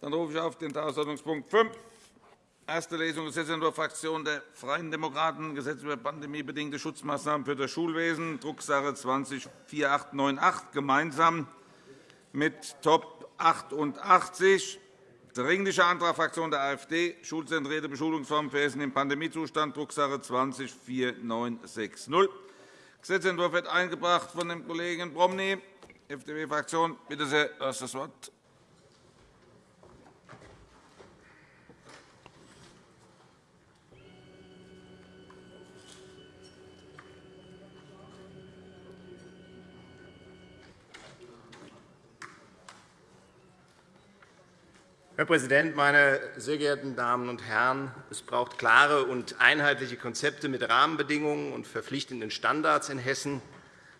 Dann rufe ich auf den Tagesordnungspunkt 5, erste Lesung Gesetzentwurf Fraktion der Freien Demokraten, Gesetz über pandemiebedingte Schutzmaßnahmen für das Schulwesen, Drucksache 20-4898, gemeinsam mit Top 88. Dringlicher Antrag Fraktion der AfD, schulzentrierte Beschulungsformen für Hessen im Pandemiezustand, Drucksache 20-4960. Gesetzentwurf wird eingebracht von dem Kollegen Promny, FDP-Fraktion. Bitte sehr, du hast das Wort. Herr Präsident, meine sehr geehrten Damen und Herren! Es braucht klare und einheitliche Konzepte mit Rahmenbedingungen und verpflichtenden Standards in Hessen.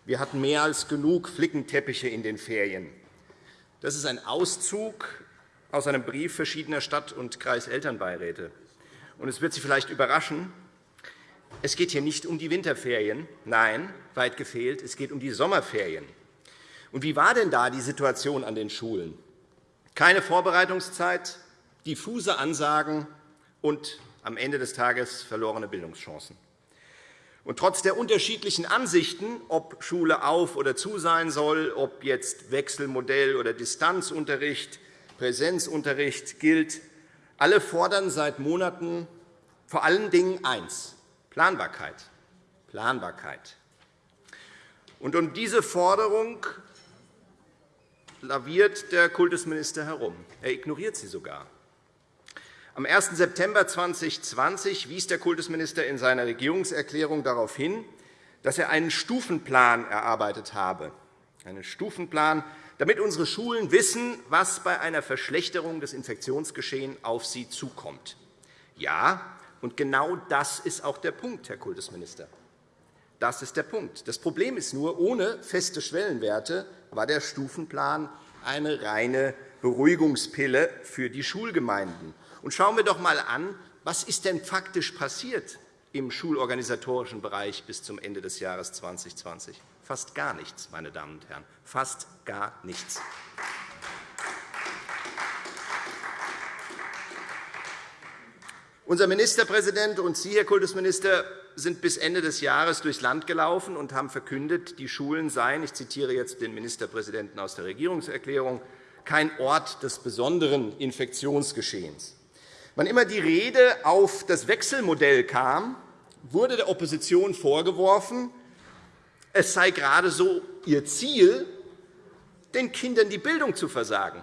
Wir hatten mehr als genug Flickenteppiche in den Ferien. Das ist ein Auszug aus einem Brief verschiedener Stadt- und Kreiselternbeiräte. Es wird Sie vielleicht überraschen, es geht hier nicht um die Winterferien. Nein, weit gefehlt, es geht um die Sommerferien. Und wie war denn da die Situation an den Schulen? Keine Vorbereitungszeit, diffuse Ansagen und am Ende des Tages verlorene Bildungschancen. Und trotz der unterschiedlichen Ansichten, ob Schule auf oder zu sein soll, ob jetzt Wechselmodell oder Distanzunterricht, Präsenzunterricht gilt, alle fordern seit Monaten vor allen Dingen eins, Planbarkeit. Planbarkeit. Und um diese Forderung laviert der Kultusminister herum. Er ignoriert sie sogar. Am 1. September 2020 wies der Kultusminister in seiner Regierungserklärung darauf hin, dass er einen Stufenplan erarbeitet habe, einen Stufenplan, damit unsere Schulen wissen, was bei einer Verschlechterung des Infektionsgeschehens auf sie zukommt. Ja, und genau das ist auch der Punkt, Herr Kultusminister. Das ist der Punkt. Das Problem ist nur, ohne feste Schwellenwerte war der Stufenplan eine reine Beruhigungspille für die Schulgemeinden. Und schauen wir doch einmal an, was ist denn faktisch passiert im schulorganisatorischen Bereich bis zum Ende des Jahres 2020? Fast gar nichts, meine Damen und Herren, fast gar nichts. Unser Ministerpräsident und Sie, Herr Kultusminister, sind bis Ende des Jahres durchs Land gelaufen und haben verkündet, die Schulen seien, ich zitiere jetzt den Ministerpräsidenten aus der Regierungserklärung, kein Ort des besonderen Infektionsgeschehens. Wann immer die Rede auf das Wechselmodell kam, wurde der Opposition vorgeworfen, es sei gerade so ihr Ziel, den Kindern die Bildung zu versagen.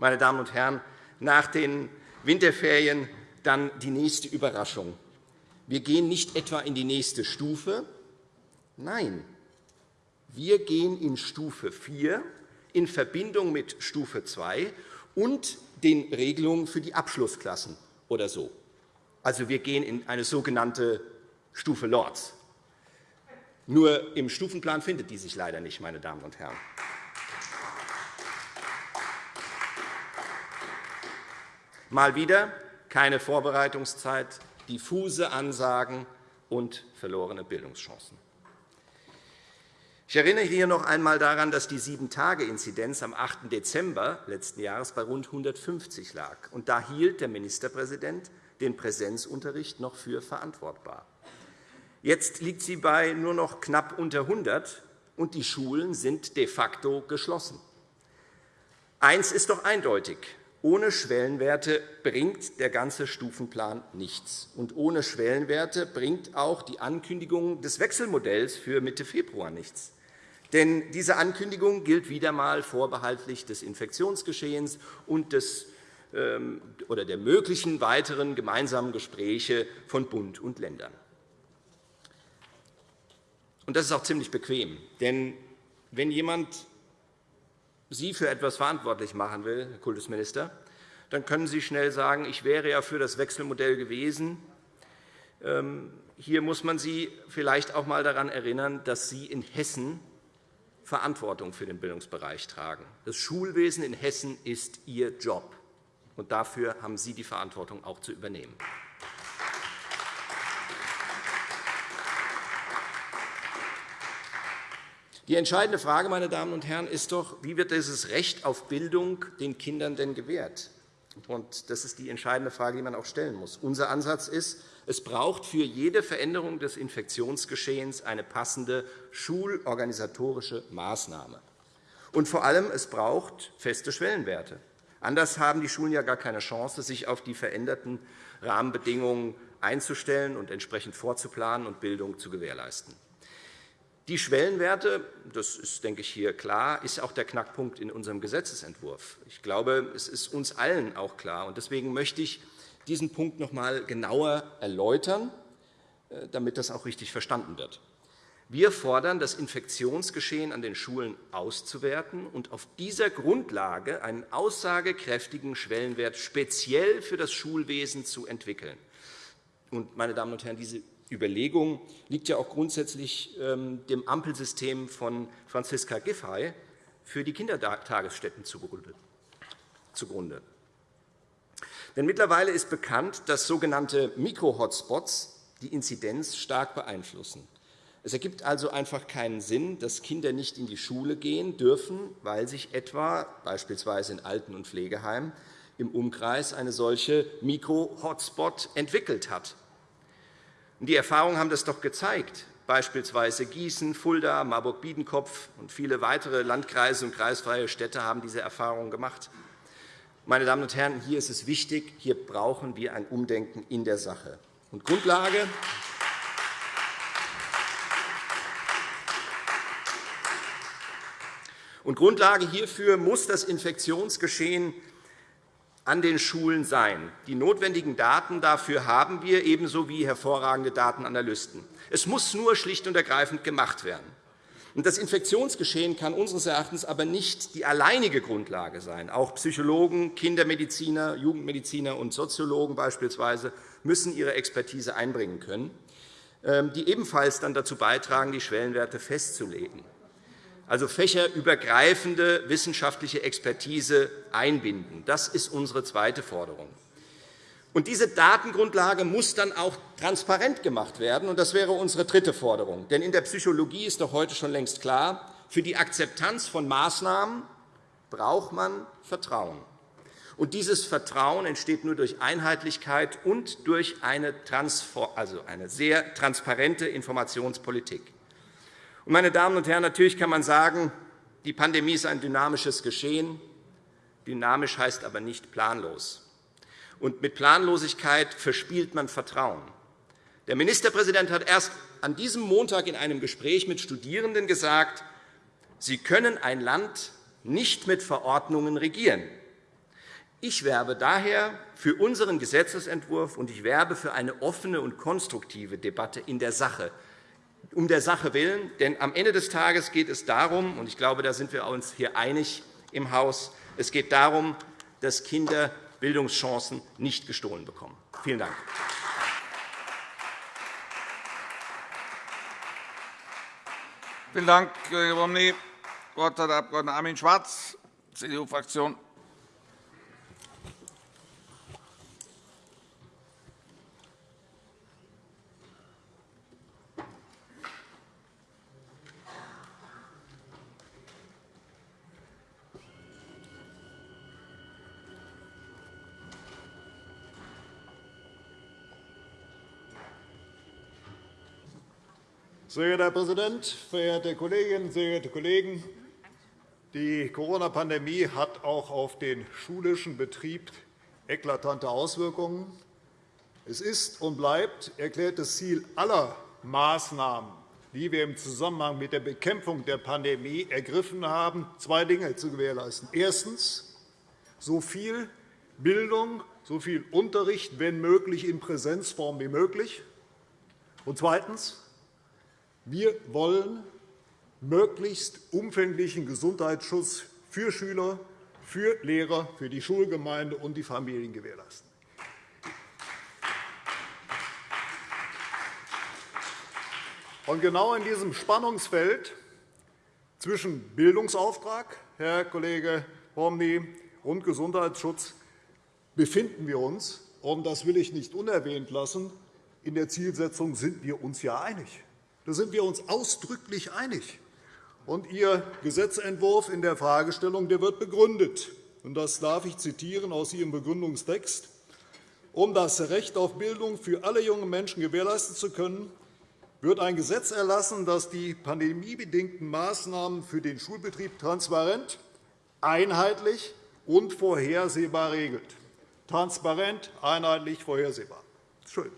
Meine Damen und Herren, nach den Winterferien dann die nächste Überraschung. Wir gehen nicht etwa in die nächste Stufe. Nein, wir gehen in Stufe 4 in Verbindung mit Stufe 2 und den Regelungen für die Abschlussklassen oder so. Also, wir gehen in eine sogenannte Stufe Lords. Nur im Stufenplan findet die sich leider nicht, meine Damen und Herren. Mal wieder keine Vorbereitungszeit, diffuse Ansagen und verlorene Bildungschancen. Ich erinnere hier noch einmal daran, dass die Sieben-Tage-Inzidenz am 8. Dezember letzten Jahres bei rund 150 lag. Und da hielt der Ministerpräsident den Präsenzunterricht noch für verantwortbar. Jetzt liegt sie bei nur noch knapp unter 100, und die Schulen sind de facto geschlossen. Eins ist doch eindeutig. Ohne Schwellenwerte bringt der ganze Stufenplan nichts. Und ohne Schwellenwerte bringt auch die Ankündigung des Wechselmodells für Mitte Februar nichts. Denn diese Ankündigung gilt wieder einmal vorbehaltlich des Infektionsgeschehens und des, ähm, oder der möglichen weiteren gemeinsamen Gespräche von Bund und Ländern. Und das ist auch ziemlich bequem. Denn wenn jemand Sie für etwas verantwortlich machen will, Herr Kultusminister, dann können Sie schnell sagen, ich wäre ja für das Wechselmodell gewesen. Ähm, hier muss man Sie vielleicht auch einmal daran erinnern, dass Sie in Hessen Verantwortung für den Bildungsbereich tragen. Das Schulwesen in Hessen ist Ihr Job, und dafür haben Sie die Verantwortung auch zu übernehmen. Die entscheidende Frage, meine Damen und Herren, ist doch, wie wird dieses Recht auf Bildung den Kindern denn gewährt? Und das ist die entscheidende Frage, die man auch stellen muss. Unser Ansatz ist, es braucht für jede Veränderung des Infektionsgeschehens eine passende schulorganisatorische Maßnahme. Und vor allem, es braucht feste Schwellenwerte. Anders haben die Schulen ja gar keine Chance, sich auf die veränderten Rahmenbedingungen einzustellen und entsprechend vorzuplanen und Bildung zu gewährleisten. Die Schwellenwerte, das ist, denke ich, hier klar, ist auch der Knackpunkt in unserem Gesetzentwurf. Ich glaube, es ist uns allen auch klar. Deswegen möchte ich diesen Punkt noch einmal genauer erläutern, äh, damit das auch richtig verstanden wird. Wir fordern, das Infektionsgeschehen an den Schulen auszuwerten und auf dieser Grundlage einen aussagekräftigen Schwellenwert speziell für das Schulwesen zu entwickeln. meine Damen und Herren, diese Überlegung liegt ja auch grundsätzlich ähm, dem Ampelsystem von Franziska Giffey für die Kindertagesstätten zugrunde. Denn mittlerweile ist bekannt, dass sogenannte Mikro-Hotspots die Inzidenz stark beeinflussen. Es ergibt also einfach keinen Sinn, dass Kinder nicht in die Schule gehen dürfen, weil sich etwa beispielsweise in Alten- und Pflegeheimen im Umkreis eine solche Mikro-Hotspot entwickelt hat. Die Erfahrungen haben das doch gezeigt. Beispielsweise Gießen, Fulda, Marburg-Biedenkopf und viele weitere Landkreise und kreisfreie Städte haben diese Erfahrungen gemacht. Meine Damen und Herren, hier ist es wichtig, hier brauchen wir ein Umdenken in der Sache. Und Grundlage Und Grundlage hierfür muss das Infektionsgeschehen an den Schulen sein. Die notwendigen Daten dafür haben wir, ebenso wie hervorragende Datenanalysten. Es muss nur schlicht und ergreifend gemacht werden. Das Infektionsgeschehen kann unseres Erachtens aber nicht die alleinige Grundlage sein. Auch Psychologen, Kindermediziner, Jugendmediziner und Soziologen beispielsweise müssen ihre Expertise einbringen können, ähm, die ebenfalls dann dazu beitragen, die Schwellenwerte festzulegen. Also fächerübergreifende wissenschaftliche Expertise einbinden. Das ist unsere zweite Forderung. Und diese Datengrundlage muss dann auch transparent gemacht werden. Und das wäre unsere dritte Forderung. Denn in der Psychologie ist doch heute schon längst klar, für die Akzeptanz von Maßnahmen braucht man Vertrauen. Und dieses Vertrauen entsteht nur durch Einheitlichkeit und durch eine, also eine sehr transparente Informationspolitik. Meine Damen und Herren, natürlich kann man sagen, die Pandemie ist ein dynamisches Geschehen. Dynamisch heißt aber nicht planlos. Und mit Planlosigkeit verspielt man Vertrauen. Der Ministerpräsident hat erst an diesem Montag in einem Gespräch mit Studierenden gesagt, Sie können ein Land nicht mit Verordnungen regieren. Ich werbe daher für unseren Gesetzentwurf, und ich werbe für eine offene und konstruktive Debatte in der Sache, um der Sache willen. Denn am Ende des Tages geht es darum, und ich glaube, da sind wir uns hier einig im Haus, es geht darum, dass Kinder Bildungschancen nicht gestohlen bekommen. Vielen Dank. Vielen Dank, Kollege Romney. Das Wort hat der Abg. Armin Schwarz, CDU-Fraktion. Sehr geehrter Herr Präsident, verehrte Kolleginnen, sehr geehrte Kollegen! Die Corona-Pandemie hat auch auf den schulischen Betrieb eklatante Auswirkungen. Es ist und bleibt erklärtes Ziel aller Maßnahmen, die wir im Zusammenhang mit der Bekämpfung der Pandemie ergriffen haben, zwei Dinge zu gewährleisten. Erstens. So viel Bildung, so viel Unterricht, wenn möglich, in Präsenzform wie möglich. Und zweitens wir wollen möglichst umfänglichen Gesundheitsschutz für Schüler, für Lehrer, für die Schulgemeinde und die Familien gewährleisten. Und genau in diesem Spannungsfeld zwischen Bildungsauftrag, Herr Kollege Hormny, und Gesundheitsschutz befinden wir uns. Und das will ich nicht unerwähnt lassen. In der Zielsetzung sind wir uns ja einig. Da sind wir uns ausdrücklich einig. Und Ihr Gesetzentwurf in der Fragestellung der wird begründet. Und das darf ich zitieren aus Ihrem Begründungstext. Um das Recht auf Bildung für alle jungen Menschen gewährleisten zu können, wird ein Gesetz erlassen, das die pandemiebedingten Maßnahmen für den Schulbetrieb transparent, einheitlich und vorhersehbar regelt. Transparent, einheitlich, vorhersehbar. Schön.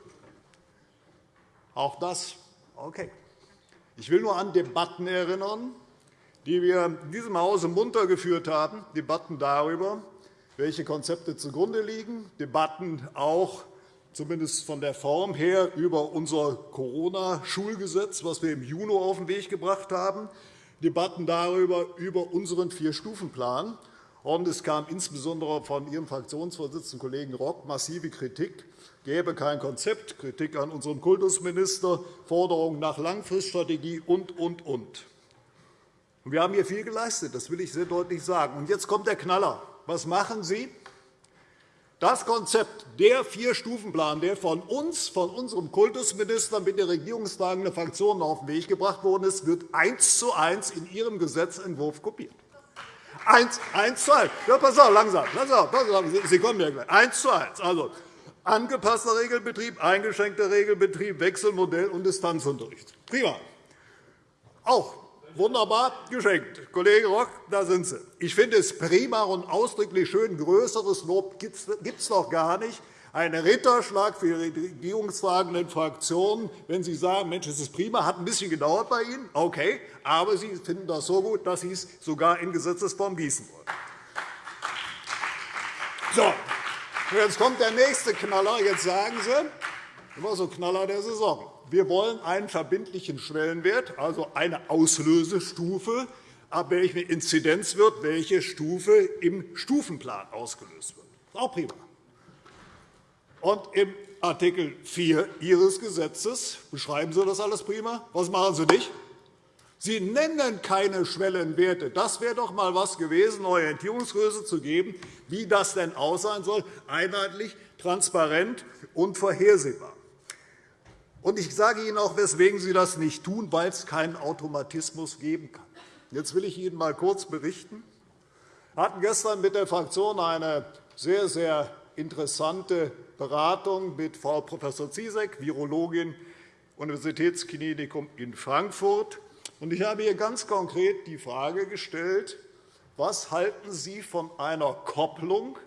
Auch das okay. Ich will nur an Debatten erinnern, die wir in diesem Hause munter geführt haben, Debatten darüber, welche Konzepte zugrunde liegen, Debatten auch zumindest von der Form her über unser Corona-Schulgesetz, das wir im Juni auf den Weg gebracht haben, Debatten darüber, über unseren Vier-Stufen-Plan. es kam insbesondere von Ihrem Fraktionsvorsitzenden Kollegen Rock massive Kritik, gäbe kein Konzept, Kritik an unseren Kultusminister, Forderungen nach Langfriststrategie und, und, und. Wir haben hier viel geleistet, das will ich sehr deutlich sagen. Und jetzt kommt der Knaller. Was machen Sie? Das Konzept, der Vier-Stufen-Plan, der von uns, von unserem Kultusminister mit der regierungstragenden Fraktionen auf den Weg gebracht worden ist, wird eins zu eins in Ihrem Gesetzentwurf kopiert. Eins, eins zu eins. Ja, pass auf, langsam. Auf, pass auf, Sie kommen ja gleich. Eins zu eins. Also, angepasster Regelbetrieb, eingeschränkter Regelbetrieb, Wechselmodell und Distanzunterricht. Prima. Auch Wunderbar geschenkt. Kollege Rock, da sind Sie. Ich finde es prima und ausdrücklich schön. Größeres Lob gibt es doch gar nicht. Ein Ritterschlag für die regierungstragenden Fraktionen, wenn Sie sagen, Mensch, das ist prima, hat ein bisschen gedauert bei Ihnen, okay, aber Sie finden das so gut, dass Sie es sogar in Gesetzesform gießen wollen. So, jetzt kommt der nächste Knaller. Jetzt sagen Sie, immer so Knaller der Saison. Wir wollen einen verbindlichen Schwellenwert, also eine Auslösestufe, ab welchem Inzidenz wird, welche Stufe im Stufenplan ausgelöst wird. Das ist auch prima. Und im Art. 4 Ihres Gesetzes beschreiben Sie das alles prima. Was machen Sie nicht? Sie nennen keine Schwellenwerte. Das wäre doch einmal etwas gewesen, Orientierungsgröße zu geben, wie das denn aussehen soll, einheitlich, transparent und vorhersehbar. Und ich sage Ihnen auch, weswegen Sie das nicht tun, weil es keinen Automatismus geben kann. Jetzt will ich Ihnen einmal kurz berichten. Wir hatten gestern mit der Fraktion eine sehr, sehr interessante Beratung mit Frau Prof. Ziesek, Virologin, Universitätsklinikum in Frankfurt. Ich habe ihr ganz konkret die Frage gestellt, was halten Sie von einer Kopplung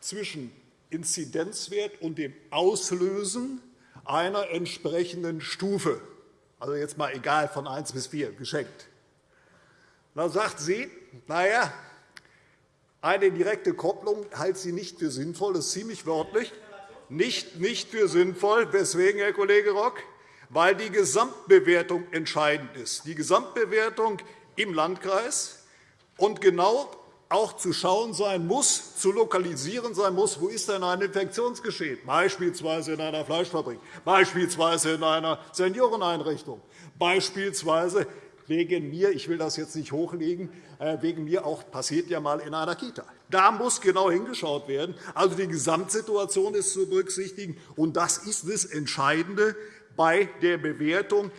zwischen Inzidenzwert und dem Auslösen einer entsprechenden Stufe, also jetzt mal egal von 1 bis 4, geschenkt. Dann sagt sie, na ja, eine direkte Kopplung halte sie nicht für sinnvoll, das ist ziemlich wörtlich, nicht, nicht für sinnvoll. Weswegen, Herr Kollege Rock? Weil die Gesamtbewertung entscheidend ist. Die Gesamtbewertung im Landkreis und genau auch zu schauen sein muss, zu lokalisieren sein muss, wo ist denn ein Infektionsgeschehen, beispielsweise in einer Fleischfabrik, beispielsweise in einer Senioreneinrichtung, beispielsweise wegen mir, ich will das jetzt nicht hochlegen, äh, wegen mir auch passiert ja mal in einer Kita. Da muss genau hingeschaut werden. Also die Gesamtsituation ist zu berücksichtigen, und das ist das Entscheidende bei der Bewertung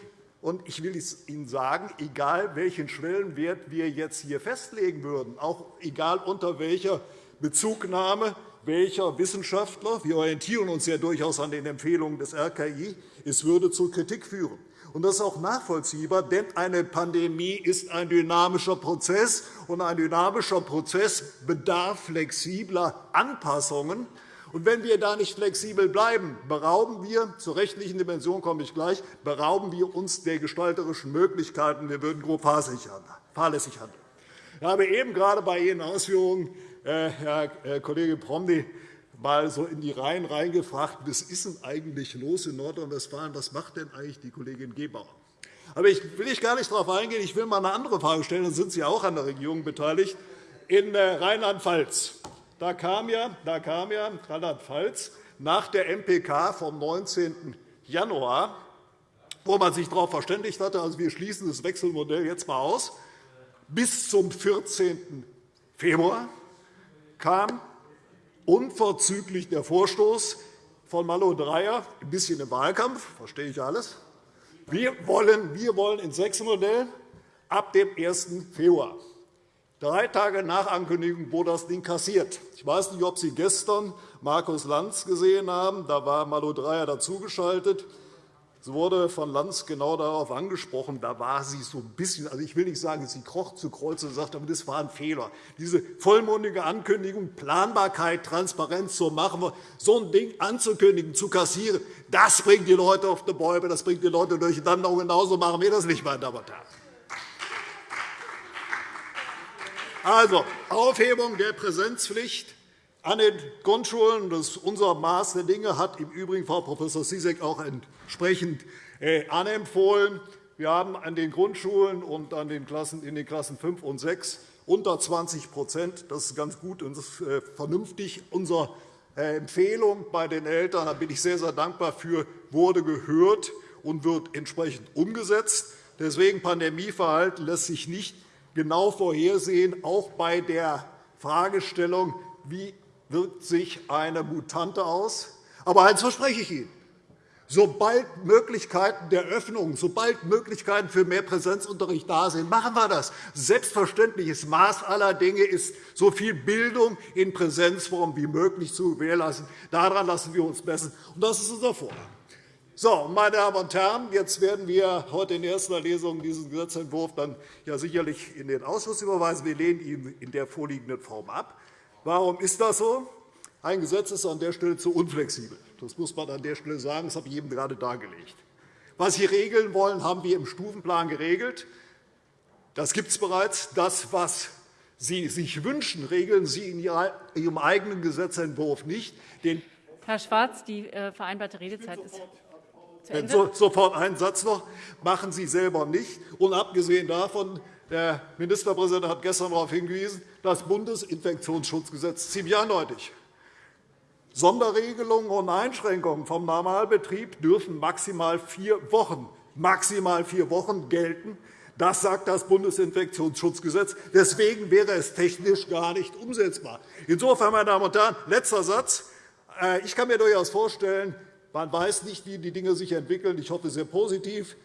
und ich will Ihnen sagen, egal welchen Schwellenwert wir jetzt hier festlegen würden, auch egal unter welcher Bezugnahme welcher Wissenschaftler, wir orientieren uns ja durchaus an den Empfehlungen des RKI, es würde zu Kritik führen. Das ist auch nachvollziehbar, denn eine Pandemie ist ein dynamischer Prozess, und ein dynamischer Prozess bedarf flexibler Anpassungen. Und wenn wir da nicht flexibel bleiben, berauben wir, zur rechtlichen Dimension komme ich gleich, berauben wir uns der gestalterischen Möglichkeiten. Wir würden grob fahrlässig handeln. Ich habe eben gerade bei Ihren Ausführungen, äh, Herr Kollege Promny, mal so in die Reihen reingefragt, was ist denn eigentlich los in Nordrhein-Westfalen? Was macht denn eigentlich die Kollegin Gebauer? Aber ich will ich gar nicht darauf eingehen. Ich will mal eine andere Frage stellen. Dann sind Sie auch an der Regierung beteiligt. In äh, Rheinland-Pfalz da kam ja, da kam ja Rheinland-Pfalz nach der MPK vom 19. Januar, wo man sich darauf verständigt hatte, also wir schließen das Wechselmodell jetzt einmal aus, bis zum 14. Februar kam unverzüglich der Vorstoß von Malo Dreyer, ein bisschen im Wahlkampf, verstehe ich alles. Wir wollen, wir wollen ins Wechselmodell ab dem 1. Februar. Drei Tage nach Ankündigung wurde das Ding kassiert. Ich weiß nicht, ob Sie gestern Markus Lanz gesehen haben. Da war Malu Dreyer dazugeschaltet. Es wurde von Lanz genau darauf angesprochen. Da war sie so ein bisschen, also ich will nicht sagen, sie kroch zu Kreuz und sagte, aber das war ein Fehler. Diese vollmundige Ankündigung, Planbarkeit, Transparenz, so machen wir, so ein Ding anzukündigen, zu kassieren, das bringt die Leute auf die Bäume, das bringt die Leute durcheinander. Und genauso machen wir das nicht, meine Damen und Herren. Also, Aufhebung der Präsenzpflicht an den Grundschulen. Das ist unser Maß der Dinge, hat im Übrigen Frau Prof. Sisek auch entsprechend äh, anempfohlen. Wir haben an den Grundschulen und an den Klassen, in den Klassen 5 und 6 unter 20% Das ist ganz gut und äh, vernünftig. Unsere äh, Empfehlung bei den Eltern, da bin ich sehr, sehr dankbar für, wurde gehört und wird entsprechend umgesetzt. Deswegen Pandemieverhalten lässt sich nicht genau vorhersehen, auch bei der Fragestellung, wie wirkt sich eine Mutante aus. Aber eines verspreche ich Ihnen. Sobald Möglichkeiten der Öffnung, sobald Möglichkeiten für mehr Präsenzunterricht da sind, machen wir das. Selbstverständliches Maß aller Dinge ist, so viel Bildung in Präsenzform wie möglich zu gewährleisten. Daran lassen wir uns messen. Und das ist unser Vorhaben. So, meine Damen und Herren, jetzt werden wir heute in erster Lesung diesen Gesetzentwurf dann ja sicherlich in den Ausschuss überweisen. Wir lehnen ihn in der vorliegenden Form ab. Warum ist das so? Ein Gesetz ist an der Stelle zu unflexibel. Das muss man an der Stelle sagen. Das habe ich eben gerade dargelegt. Was Sie regeln wollen, haben wir im Stufenplan geregelt. Das gibt es bereits. Das, was Sie sich wünschen, regeln Sie in Ihrem eigenen Gesetzentwurf nicht. Herr Schwarz, die äh, vereinbarte Redezeit ist Sofort einen Satz noch. machen Sie selber nicht. Und abgesehen davon, der Ministerpräsident hat gestern darauf hingewiesen, das Bundesinfektionsschutzgesetz ziemlich eindeutig. Sonderregelungen und Einschränkungen vom Normalbetrieb dürfen maximal vier Wochen, maximal vier Wochen gelten. Das sagt das Bundesinfektionsschutzgesetz. Deswegen wäre es technisch gar nicht umsetzbar. Insofern, meine Damen und Herren, letzter Satz. Äh, ich kann mir durchaus vorstellen, man weiß nicht, wie die Dinge sich entwickeln. Ich hoffe sehr positiv,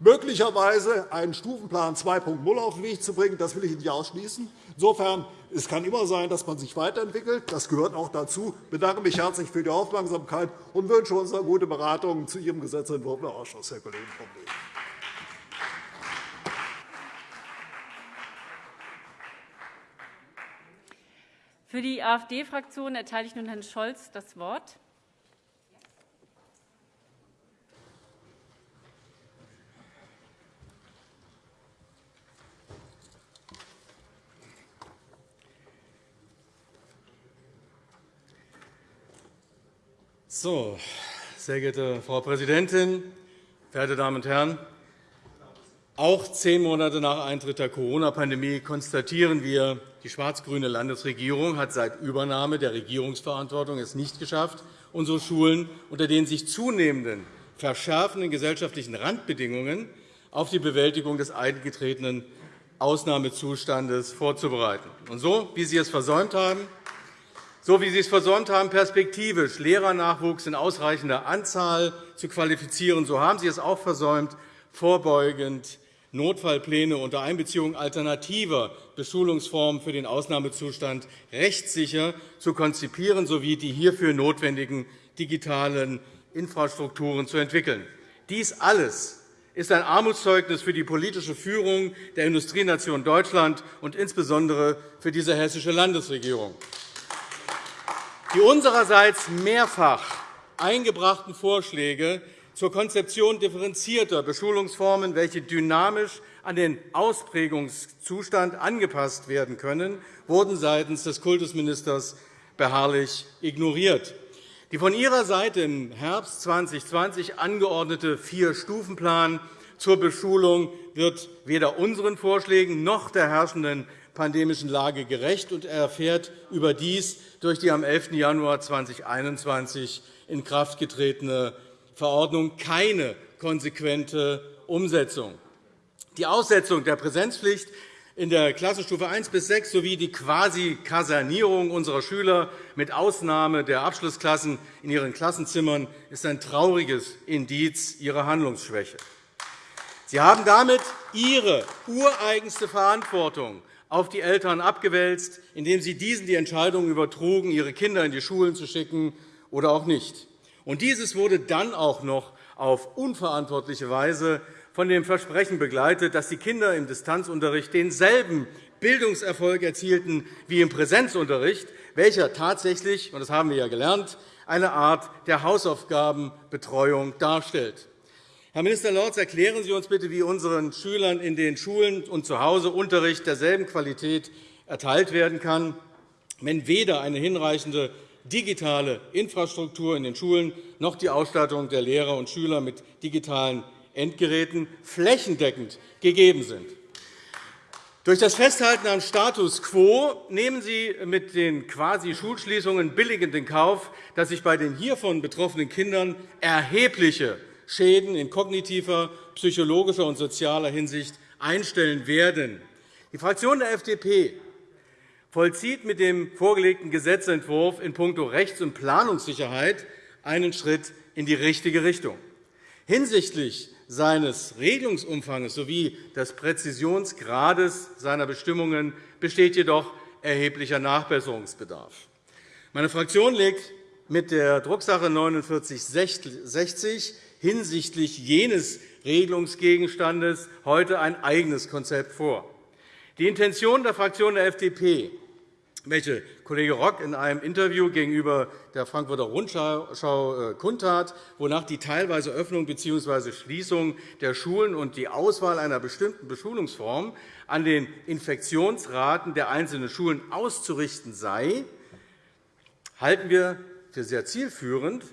möglicherweise einen Stufenplan 2.0 auf den Weg zu bringen. Das will ich nicht ausschließen. Insofern es kann immer sein, dass man sich weiterentwickelt. Das gehört auch dazu. Ich bedanke mich herzlich für die Aufmerksamkeit und wünsche uns eine gute Beratung zu Ihrem Gesetzentwurf im Ausschuss, Herr Kollege Ley. Für die AfD-Fraktion erteile ich nun Herrn Scholz das Wort. So, sehr geehrte Frau Präsidentin, verehrte Damen und Herren! Auch zehn Monate nach Eintritt der Corona-Pandemie konstatieren wir, die schwarz-grüne Landesregierung hat seit Übernahme der Regierungsverantwortung es nicht geschafft, unsere Schulen unter den sich zunehmenden verschärfenden gesellschaftlichen Randbedingungen auf die Bewältigung des eingetretenen Ausnahmezustandes vorzubereiten. Und so, wie Sie es versäumt haben, so wie Sie es versäumt haben, perspektivisch Lehrernachwuchs in ausreichender Anzahl zu qualifizieren, so haben Sie es auch versäumt, vorbeugend Notfallpläne unter Einbeziehung alternativer Beschulungsformen für den Ausnahmezustand rechtssicher zu konzipieren sowie die hierfür notwendigen digitalen Infrastrukturen zu entwickeln. Dies alles ist ein Armutszeugnis für die politische Führung der Industrienation Deutschland und insbesondere für diese hessische Landesregierung. Die unsererseits mehrfach eingebrachten Vorschläge zur Konzeption differenzierter Beschulungsformen, welche dynamisch an den Ausprägungszustand angepasst werden können, wurden seitens des Kultusministers beharrlich ignoriert. Die von Ihrer Seite im Herbst 2020 angeordnete Vier-Stufenplan zur Beschulung wird weder unseren Vorschlägen noch der herrschenden pandemischen Lage gerecht und erfährt überdies durch die am 11. Januar 2021 in Kraft getretene Verordnung keine konsequente Umsetzung. Die Aussetzung der Präsenzpflicht in der Klassenstufe 1 bis 6 sowie die Quasi-Kasernierung unserer Schüler mit Ausnahme der Abschlussklassen in ihren Klassenzimmern ist ein trauriges Indiz ihrer Handlungsschwäche. Sie haben damit Ihre ureigenste Verantwortung auf die Eltern abgewälzt, indem Sie diesen die Entscheidung übertrugen, ihre Kinder in die Schulen zu schicken oder auch nicht. Und dieses wurde dann auch noch auf unverantwortliche Weise von dem Versprechen begleitet, dass die Kinder im Distanzunterricht denselben Bildungserfolg erzielten wie im Präsenzunterricht, welcher tatsächlich, und das haben wir ja gelernt, eine Art der Hausaufgabenbetreuung darstellt. Herr Minister Lorz, erklären Sie uns bitte, wie unseren Schülern in den Schulen und zu Hause Unterricht derselben Qualität erteilt werden kann, wenn weder eine hinreichende digitale Infrastruktur in den Schulen noch die Ausstattung der Lehrer und Schüler mit digitalen Endgeräten flächendeckend gegeben sind. Durch das Festhalten am Status quo nehmen Sie mit den Quasi-Schulschließungen billigend in Kauf, dass sich bei den hiervon betroffenen Kindern erhebliche Schäden in kognitiver, psychologischer und sozialer Hinsicht einstellen werden. Die Fraktion der FDP vollzieht mit dem vorgelegten Gesetzentwurf in puncto Rechts- und Planungssicherheit einen Schritt in die richtige Richtung. Hinsichtlich seines Regelungsumfangs sowie des Präzisionsgrades seiner Bestimmungen besteht jedoch erheblicher Nachbesserungsbedarf. Meine Fraktion legt mit der Drucksache 49 4960 hinsichtlich jenes Regelungsgegenstandes heute ein eigenes Konzept vor. Die Intention der Fraktion der FDP, welche Kollege Rock in einem Interview gegenüber der Frankfurter Rundschau äh, kundtat, wonach die teilweise Öffnung bzw. Schließung der Schulen und die Auswahl einer bestimmten Beschulungsform an den Infektionsraten der einzelnen Schulen auszurichten sei, halten wir für sehr zielführend,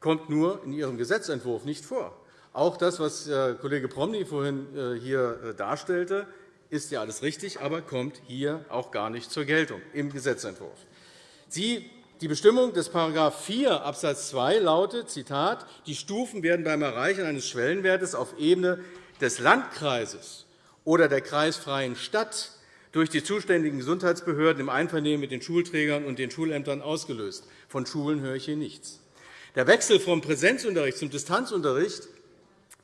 kommt nur in Ihrem Gesetzentwurf nicht vor. Auch das, was äh, Kollege Promny vorhin äh, hier äh, darstellte, ist ja alles richtig, aber kommt hier auch gar nicht zur Geltung im Gesetzentwurf. Sie, die Bestimmung des § 4 Abs. 2 lautet, Zitat, die Stufen werden beim Erreichen eines Schwellenwertes auf Ebene des Landkreises oder der kreisfreien Stadt durch die zuständigen Gesundheitsbehörden im Einvernehmen mit den Schulträgern und den Schulämtern ausgelöst. Von Schulen höre ich hier nichts. Der Wechsel vom Präsenzunterricht zum Distanzunterricht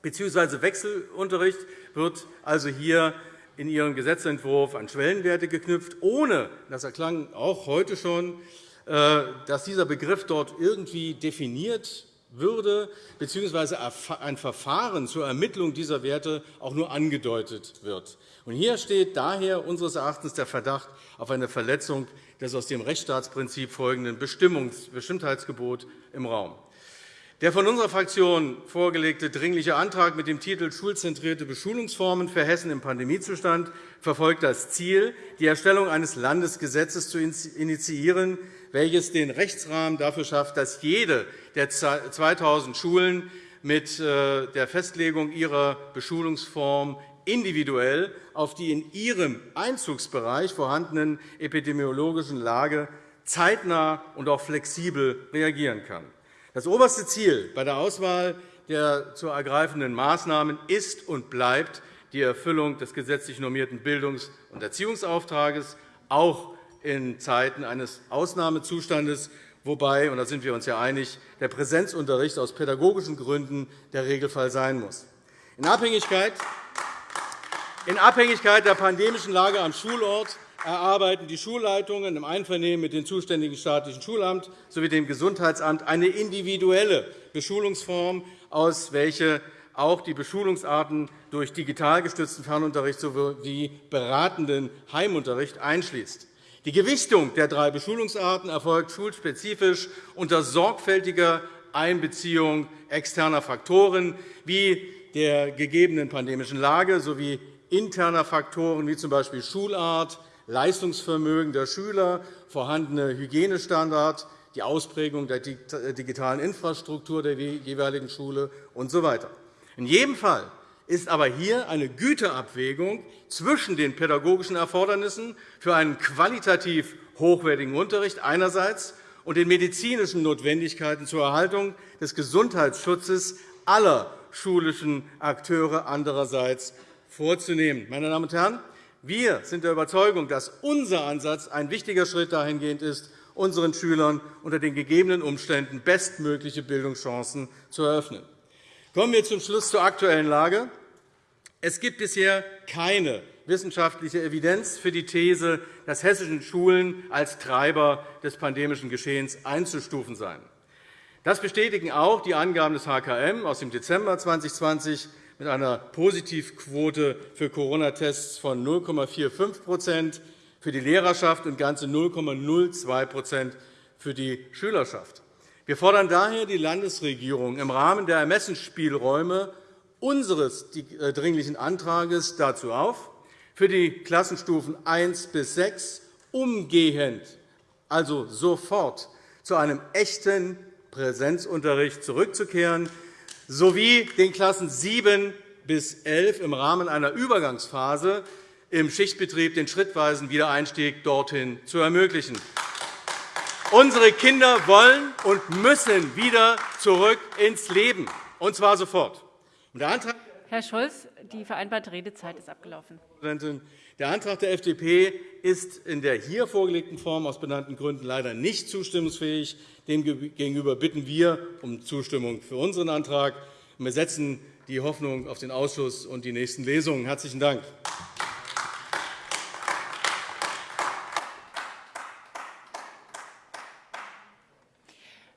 bzw. Wechselunterricht wird also hier in Ihrem Gesetzentwurf an Schwellenwerte geknüpft, ohne, das erklang auch heute schon, äh, dass dieser Begriff dort irgendwie definiert würde bzw. ein Verfahren zur Ermittlung dieser Werte auch nur angedeutet wird. Hier steht daher unseres Erachtens der Verdacht auf eine Verletzung des aus dem Rechtsstaatsprinzip folgenden Bestimmtheitsgebot im Raum. Der von unserer Fraktion vorgelegte Dringliche Antrag mit dem Titel Schulzentrierte Beschulungsformen für Hessen im Pandemiezustand verfolgt das Ziel, die Erstellung eines Landesgesetzes zu initiieren, welches den Rechtsrahmen dafür schafft, dass jede der 2.000 Schulen mit äh, der Festlegung ihrer Beschulungsform individuell auf die in ihrem Einzugsbereich vorhandenen epidemiologischen Lage zeitnah und auch flexibel reagieren kann. Das oberste Ziel bei der Auswahl der zu ergreifenden Maßnahmen ist und bleibt die Erfüllung des gesetzlich normierten Bildungs- und Erziehungsauftrages, auch in Zeiten eines Ausnahmezustandes, wobei, und da sind wir uns ja einig, der Präsenzunterricht aus pädagogischen Gründen der Regelfall sein muss. In Abhängigkeit in Abhängigkeit der pandemischen Lage am Schulort erarbeiten die Schulleitungen im Einvernehmen mit dem zuständigen staatlichen Schulamt sowie dem Gesundheitsamt eine individuelle Beschulungsform, aus welcher auch die Beschulungsarten durch digital gestützten Fernunterricht sowie beratenden Heimunterricht einschließt. Die Gewichtung der drei Beschulungsarten erfolgt schulspezifisch unter sorgfältiger Einbeziehung externer Faktoren wie der gegebenen pandemischen Lage sowie interner Faktoren wie z. B. Schulart, Leistungsvermögen der Schüler, vorhandene Hygienestandards, die Ausprägung der digitalen Infrastruktur der jeweiligen Schule usw. In jedem Fall ist aber hier eine Güteabwägung zwischen den pädagogischen Erfordernissen für einen qualitativ hochwertigen Unterricht einerseits und den medizinischen Notwendigkeiten zur Erhaltung des Gesundheitsschutzes aller schulischen Akteure andererseits vorzunehmen. Meine Damen und Herren, wir sind der Überzeugung, dass unser Ansatz ein wichtiger Schritt dahingehend ist, unseren Schülern unter den gegebenen Umständen bestmögliche Bildungschancen zu eröffnen. Kommen wir zum Schluss zur aktuellen Lage. Es gibt bisher keine wissenschaftliche Evidenz für die These, dass hessischen Schulen als Treiber des pandemischen Geschehens einzustufen seien. Das bestätigen auch die Angaben des HKM aus dem Dezember 2020 mit einer Positivquote für Corona-Tests von 0,45% für die Lehrerschaft und ganze 0,02% für die Schülerschaft. Wir fordern daher die Landesregierung im Rahmen der Ermessensspielräume unseres äh, Dringlichen Antrags dazu auf, für die Klassenstufen 1 bis 6 umgehend, also sofort, zu einem echten Präsenzunterricht zurückzukehren, sowie den Klassen 7 bis 11 im Rahmen einer Übergangsphase im Schichtbetrieb den schrittweisen Wiedereinstieg dorthin zu ermöglichen. Unsere Kinder wollen und müssen wieder zurück ins Leben, und zwar sofort. Der Antrag Herr Scholz, die vereinbarte Redezeit ist abgelaufen. Der Antrag der FDP ist in der hier vorgelegten Form aus benannten Gründen leider nicht zustimmungsfähig. Demgegenüber bitten wir um Zustimmung für unseren Antrag. Wir setzen die Hoffnung auf den Ausschuss und die nächsten Lesungen. – Herzlichen Dank.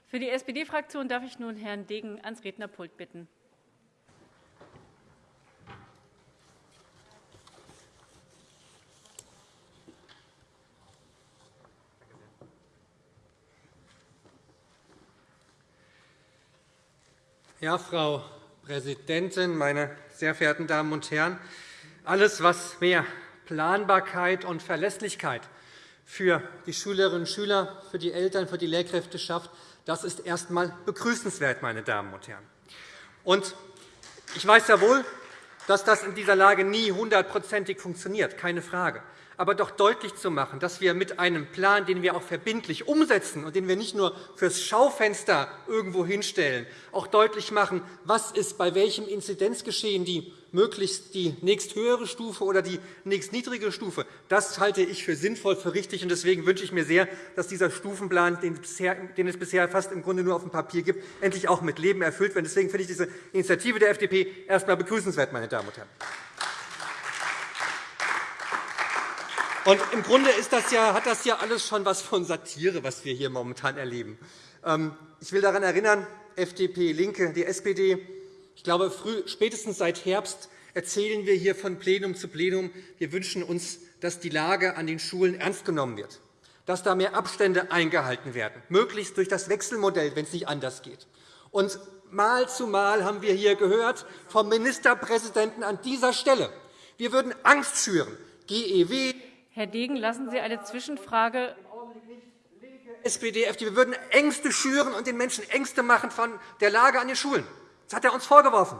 Für die SPD-Fraktion darf ich nun Herrn Degen ans Rednerpult bitten. Ja, Frau Präsidentin, meine sehr verehrten Damen und Herren! Alles, was mehr Planbarkeit und Verlässlichkeit für die Schülerinnen und Schüler, für die Eltern, für die Lehrkräfte schafft, das ist erst einmal begrüßenswert, meine Damen und Herren. Und ich weiß ja wohl, dass das in dieser Lage nie hundertprozentig funktioniert, keine Frage aber doch deutlich zu machen, dass wir mit einem Plan, den wir auch verbindlich umsetzen und den wir nicht nur fürs Schaufenster irgendwo hinstellen, auch deutlich machen, was ist bei welchem Inzidenzgeschehen die möglichst die nächsthöhere Stufe oder die nächstniedrige Stufe. Das halte ich für sinnvoll, für richtig. Deswegen wünsche ich mir sehr, dass dieser Stufenplan, den es bisher fast im Grunde nur auf dem Papier gibt, endlich auch mit Leben erfüllt wird. Deswegen finde ich diese Initiative der FDP erst einmal begrüßenswert, meine Damen und Herren. Und Im Grunde ist das ja, hat das ja alles schon etwas von Satire, was wir hier momentan erleben. Ähm, ich will daran erinnern, FDP, LINKE, die SPD, ich glaube, früh, spätestens seit Herbst erzählen wir hier von Plenum zu Plenum, wir wünschen uns, dass die Lage an den Schulen ernst genommen wird, dass da mehr Abstände eingehalten werden, möglichst durch das Wechselmodell, wenn es nicht anders geht. Und Mal zu Mal haben wir hier gehört vom Ministerpräsidenten an dieser Stelle, wir würden Angst schüren. GEW, Herr Degen, lassen Sie eine Zwischenfrage SPD, FDP, wir würden Ängste schüren und den Menschen Ängste machen von der Lage an den Schulen. Das hat er uns vorgeworfen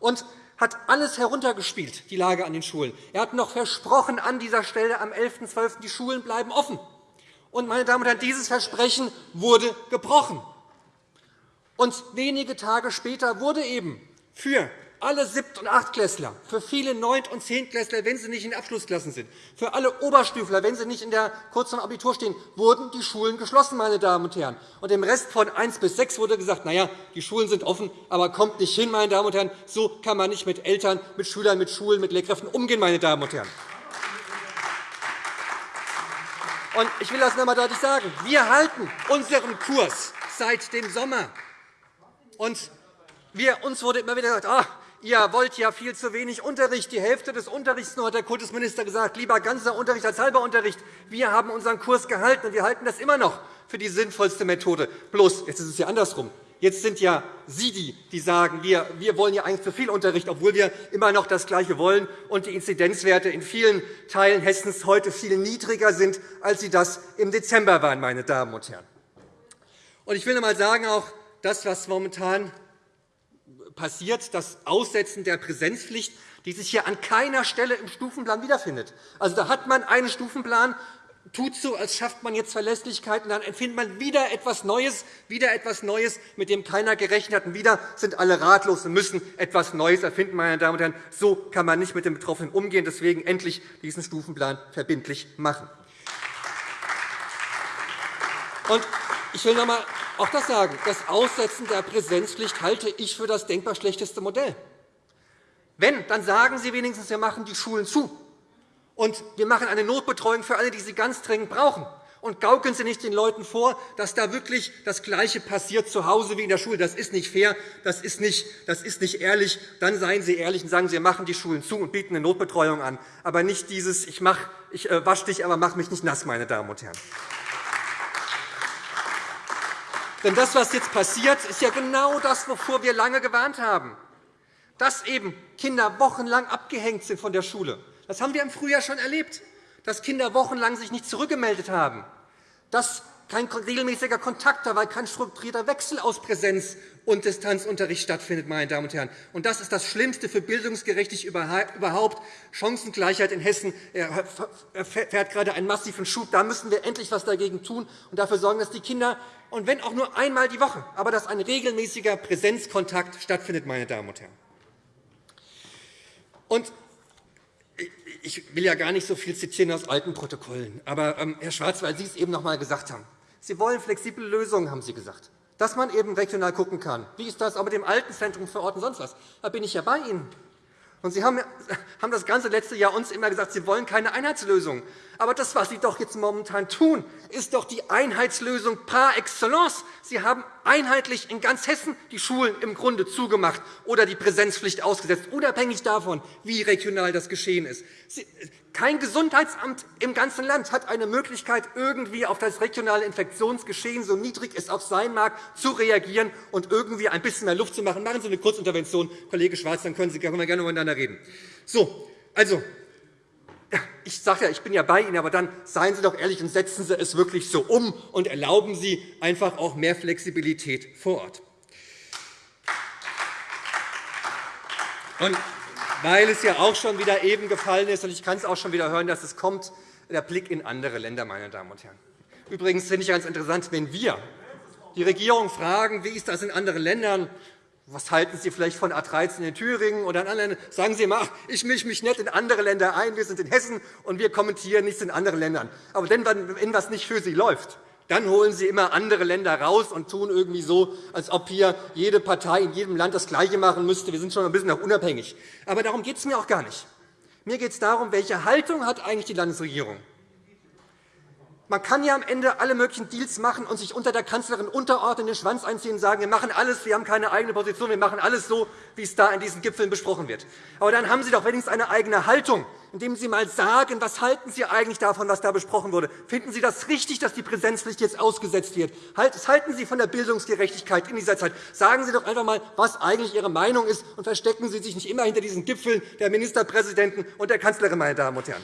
und hat alles heruntergespielt, die Lage an den Schulen. Er hat noch versprochen an dieser Stelle am 11.12. die Schulen bleiben offen. Und, meine Damen und Herren, dieses Versprechen wurde gebrochen. Und wenige Tage später wurde eben für alle Siebt- und Achtklässler, für viele Neunt- und Zehntklässler, wenn sie nicht in Abschlussklassen sind, für alle Oberstüfler, wenn sie nicht in der kurz vor Abitur stehen, wurden die Schulen geschlossen, meine Damen und Herren. Und im Rest von 1 bis 6 wurde gesagt, na ja, die Schulen sind offen, aber kommt nicht hin, meine Damen und Herren. So kann man nicht mit Eltern, mit Schülern, mit Schulen, mit Lehrkräften umgehen, meine Damen und Herren. Und ich will das noch einmal deutlich sagen. Wir halten unseren Kurs seit dem Sommer. Und wir, uns wurde immer wieder gesagt, oh, Ihr wollt ja viel zu wenig Unterricht, die Hälfte des Unterrichts nur, hat der Kultusminister gesagt. Lieber ganzer Unterricht als halber Unterricht. Wir haben unseren Kurs gehalten, und wir halten das immer noch für die sinnvollste Methode. Bloß, jetzt ist es ja andersrum. Jetzt sind ja Sie die, die sagen, wir, wir wollen ja eigentlich zu viel Unterricht, obwohl wir immer noch das Gleiche wollen und die Inzidenzwerte in vielen Teilen Hessens heute viel niedriger sind, als sie das im Dezember waren, meine Damen und Herren. Und ich will noch einmal sagen, auch das, was momentan passiert das Aussetzen der Präsenzpflicht, die sich hier an keiner Stelle im Stufenplan wiederfindet. Also, da hat man einen Stufenplan, tut so, als schafft man jetzt Verlässlichkeit, und dann empfindet man wieder etwas Neues, wieder etwas Neues, mit dem keiner gerechnet hat. Und wieder sind alle ratlos und müssen etwas Neues erfinden. Meine Damen und Herren. So kann man nicht mit den Betroffenen umgehen. Deswegen endlich diesen Stufenplan verbindlich machen. Und ich will noch einmal auch das sagen. Das Aussetzen der Präsenzpflicht halte ich für das denkbar schlechteste Modell. Wenn, dann sagen Sie wenigstens, wir machen die Schulen zu. Und wir machen eine Notbetreuung für alle, die sie ganz dringend brauchen. Und gaukeln Sie nicht den Leuten vor, dass da wirklich das Gleiche passiert zu Hause wie in der Schule. Das ist nicht fair, das ist nicht, das ist nicht ehrlich. Dann seien Sie ehrlich und sagen Sie, wir machen die Schulen zu und bieten eine Notbetreuung an. Aber nicht dieses, ich, mach, ich äh, wasche dich, aber mach mich nicht nass, meine Damen und Herren. Denn das, was jetzt passiert, ist ja genau das, wovor wir lange gewarnt haben. Dass eben Kinder wochenlang abgehängt sind von der Schule. Das haben wir im Frühjahr schon erlebt, dass Kinder wochenlang sich nicht zurückgemeldet haben, dass kein regelmäßiger Kontakt da, weil kein strukturierter Wechsel aus Präsenz- und Distanzunterricht stattfindet. Meine Damen und Herren. Und das ist das Schlimmste für Bildungsgerechtigkeit überhaupt. Chancengleichheit in Hessen erfährt gerade einen massiven Schub. Da müssen wir endlich etwas dagegen tun und dafür sorgen, dass die Kinder, und wenn auch nur einmal die Woche, aber dass ein regelmäßiger Präsenzkontakt stattfindet. Meine Damen und Herren. Und ich will ja gar nicht so viel zitieren aus alten Protokollen. Aber, ähm, Herr Schwarz, weil Sie es eben noch einmal gesagt haben, Sie wollen flexible Lösungen, haben Sie gesagt, dass man eben regional schauen kann. Wie ist das auch mit dem Altenzentrum vor Ort und sonst was? Da bin ich ja bei Ihnen. Und Sie haben das ganze letzte Jahr uns immer gesagt, Sie wollen keine Einheitslösung. Aber das, was Sie doch jetzt momentan tun, ist doch die Einheitslösung par excellence. Sie haben einheitlich in ganz Hessen die Schulen im Grunde zugemacht oder die Präsenzpflicht ausgesetzt, unabhängig davon, wie regional das geschehen ist. Kein Gesundheitsamt im ganzen Land hat eine Möglichkeit, irgendwie auf das regionale Infektionsgeschehen, so niedrig es auch sein mag, zu reagieren und irgendwie ein bisschen mehr Luft zu machen. Machen Sie eine Kurzintervention, Kollege Schwarz, dann können, Sie, gerne miteinander reden. So, also, ich sage ja, ich bin ja bei Ihnen, aber dann seien Sie doch ehrlich und setzen Sie es wirklich so um und erlauben Sie einfach auch mehr Flexibilität vor Ort. Und weil es ja auch schon wieder eben gefallen ist, und ich kann es auch schon wieder hören, dass es kommt, der Blick in andere Länder, meine Damen und Herren. Übrigens finde ich ganz interessant, wenn wir die Regierung fragen, wie ist das in anderen Ländern, was halten Sie vielleicht von A 13 in Thüringen oder in anderen Ländern? Sagen Sie immer, ich mische mich nicht in andere Länder ein, wir sind in Hessen und wir kommentieren nichts in anderen Ländern. Aber wenn etwas nicht für Sie läuft, dann holen Sie immer andere Länder raus und tun irgendwie so, als ob hier jede Partei in jedem Land das Gleiche machen müsste. Wir sind schon ein bisschen auch unabhängig. Aber darum geht es mir auch gar nicht. Mir geht es darum, welche Haltung hat eigentlich die Landesregierung man kann ja am Ende alle möglichen Deals machen und sich unter der Kanzlerin unterordnen, den Schwanz einziehen und sagen, wir machen alles, wir haben keine eigene Position, wir machen alles so, wie es da in diesen Gipfeln besprochen wird. Aber dann haben Sie doch wenigstens eine eigene Haltung, indem Sie einmal sagen, was halten Sie eigentlich davon, was da besprochen wurde. Finden Sie das richtig, dass die Präsenzpflicht jetzt ausgesetzt wird? Was halten Sie von der Bildungsgerechtigkeit in dieser Zeit? Sagen Sie doch einfach einmal, was eigentlich Ihre Meinung ist, und verstecken Sie sich nicht immer hinter diesen Gipfeln der Ministerpräsidenten und der Kanzlerin, meine Damen und Herren.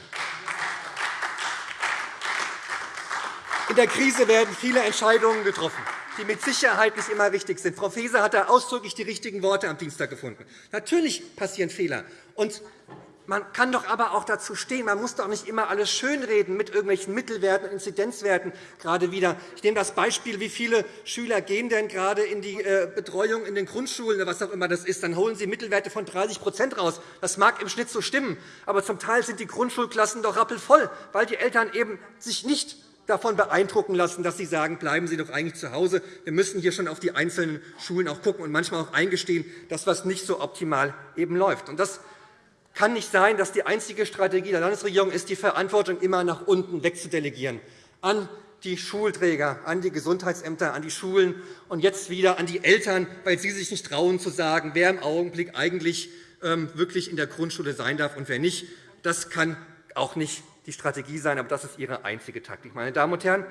In der Krise werden viele Entscheidungen getroffen, die mit Sicherheit nicht immer richtig sind. Frau Faeser hat da ausdrücklich die richtigen Worte am Dienstag gefunden. Natürlich passieren Fehler. Und man kann doch aber auch dazu stehen. Man muss doch nicht immer alles schönreden mit irgendwelchen Mittelwerten und Inzidenzwerten gerade wieder. Ich nehme das Beispiel, wie viele Schüler gehen denn gerade in die äh, Betreuung in den Grundschulen oder was auch immer das ist. Dann holen sie Mittelwerte von 30% raus. Das mag im Schnitt so stimmen, aber zum Teil sind die Grundschulklassen doch rappelvoll, weil die Eltern eben sich nicht davon beeindrucken lassen, dass Sie sagen, bleiben Sie doch eigentlich zu Hause. Wir müssen hier schon auf die einzelnen Schulen auch gucken und manchmal auch eingestehen, dass etwas nicht so optimal eben läuft. Und das kann nicht sein, dass die einzige Strategie der Landesregierung ist, die Verantwortung immer nach unten wegzudelegieren an die Schulträger, an die Gesundheitsämter, an die Schulen und jetzt wieder an die Eltern, weil sie sich nicht trauen zu sagen, wer im Augenblick eigentlich ähm, wirklich in der Grundschule sein darf und wer nicht. Das kann auch nicht die Strategie sein, aber das ist Ihre einzige Taktik. Meine Damen und Herren,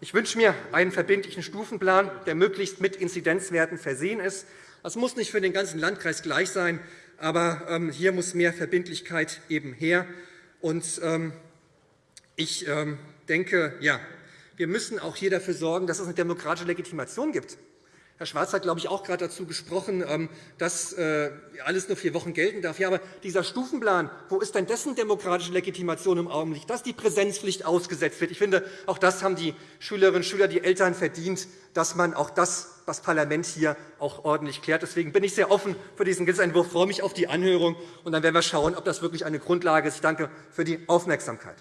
ich wünsche mir einen verbindlichen Stufenplan, der möglichst mit Inzidenzwerten versehen ist. Das muss nicht für den ganzen Landkreis gleich sein, aber ähm, hier muss mehr Verbindlichkeit eben her. Ähm, ich ähm, denke, ja, wir müssen auch hier dafür sorgen, dass es eine demokratische Legitimation gibt. Herr Schwarz hat, glaube ich, auch gerade dazu gesprochen, ähm, dass äh, alles nur vier Wochen gelten darf. Ja, aber dieser Stufenplan, wo ist denn dessen demokratische Legitimation im Augenblick, dass die Präsenzpflicht ausgesetzt wird? Ich finde, auch das haben die Schülerinnen und Schüler, die Eltern verdient, dass man auch das, das Parlament hier auch ordentlich klärt. Deswegen bin ich sehr offen für diesen Gesetzentwurf, freue mich auf die Anhörung, und dann werden wir schauen, ob das wirklich eine Grundlage ist. Ich danke für die Aufmerksamkeit.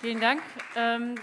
Vielen Dank. Ähm,